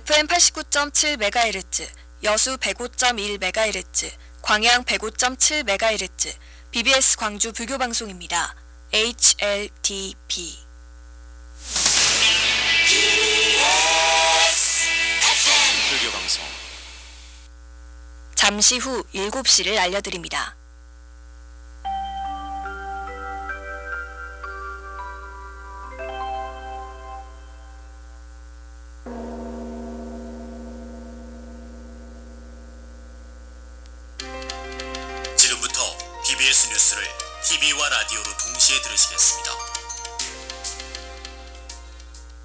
FM 89.7MHz, 여수 105.1MHz, 광양 105.7MHz, BBS 광주 불교 방송입니다. HLTP. 불교 방송 잠시 후 7시를 알려드립니다. BBS 뉴스를 TV와 라디오로 동시에 들으시겠습니다.